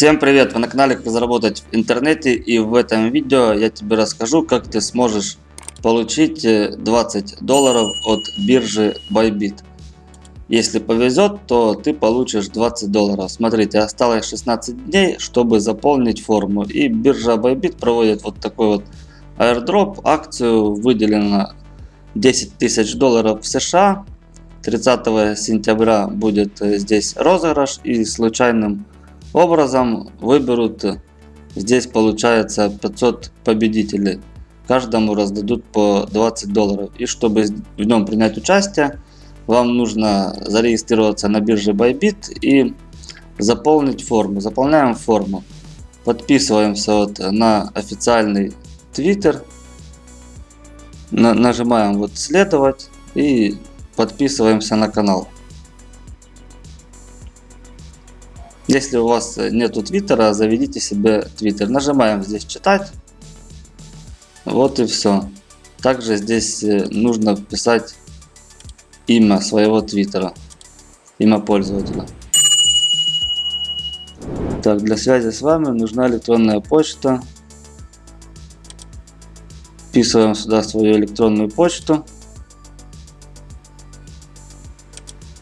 Всем привет! Вы на канале Как заработать в интернете и в этом видео я тебе расскажу как ты сможешь получить 20 э, долларов от биржи Bybit. Если повезет, то ты получишь 20 долларов. Смотрите, осталось 16 дней, чтобы заполнить форму. И биржа Bybit проводит вот такой вот airdrop. Акцию выделено 10 тысяч долларов в США. 30 сентября будет э, здесь розыгрыш и случайным образом выберут, здесь получается 500 победителей. Каждому раздадут по 20 долларов. И чтобы в нем принять участие, вам нужно зарегистрироваться на бирже Bybit и заполнить форму. Заполняем форму. Подписываемся вот на официальный Twitter. Нажимаем вот следовать и подписываемся на канал. Если у вас нету твиттера, заведите себе твиттер. Нажимаем здесь читать. Вот и все. Также здесь э, нужно вписать имя своего твиттера. Имя пользователя. Так, для связи с вами нужна электронная почта. Вписываем сюда свою электронную почту.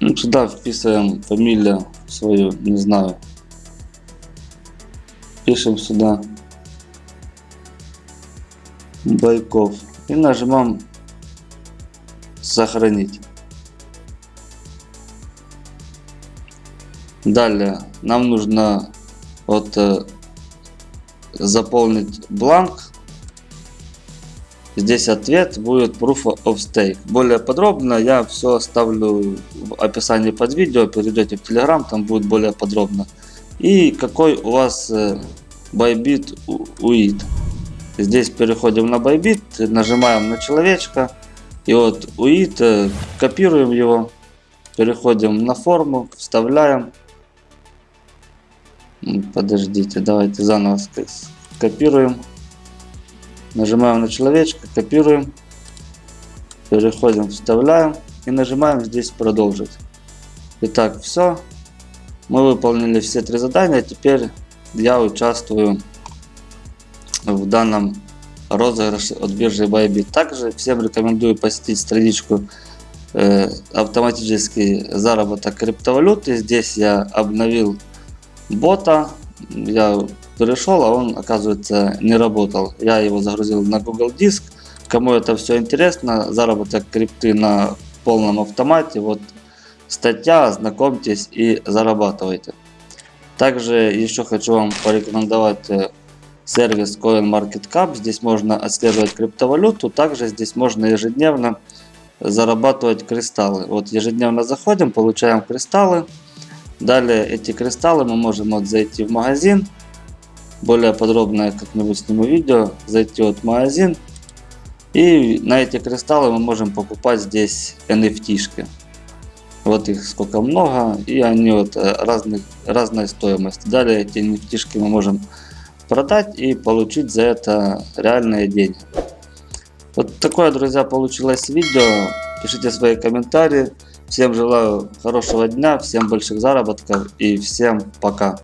Ну, сюда вписываем фамилию свою, не знаю. Пишем сюда Байков и нажимаем сохранить. Далее нам нужно вот э, заполнить бланк Здесь ответ будет Proof of Stake. Более подробно я все оставлю в описании под видео. Перейдете в Telegram, там будет более подробно. И какой у вас э, Bybit UID. Здесь переходим на Bybit, нажимаем на человечка. И вот UID, э, копируем его. Переходим на форму, вставляем. Подождите, давайте заново скопируем. Нажимаем на человечка, копируем, переходим, вставляем и нажимаем здесь продолжить. Итак, все. Мы выполнили все три задания. Теперь я участвую в данном розыгрыше от биржи Bybit. Также всем рекомендую посетить страничку э, автоматический заработок криптовалюты. Здесь я обновил бота. Я перешел, а он, оказывается, не работал. Я его загрузил на Google Диск. Кому это все интересно, заработок крипты на полном автомате. Вот статья, знакомьтесь и зарабатывайте. Также еще хочу вам порекомендовать э, сервис CoinMarketCap. Здесь можно отслеживать криптовалюту. Также здесь можно ежедневно зарабатывать кристаллы. Вот ежедневно заходим, получаем кристаллы. Далее эти кристаллы мы можем вот зайти в магазин, более подробное как-нибудь сниму видео, зайти вот в магазин. И на эти кристаллы мы можем покупать здесь NFT-шки. Вот их сколько много, и они вот э, разных, разной стоимости. Далее эти NFT мы можем продать и получить за это реальные деньги. Вот такое, друзья, получилось видео. Пишите свои комментарии. Всем желаю хорошего дня, всем больших заработков и всем пока.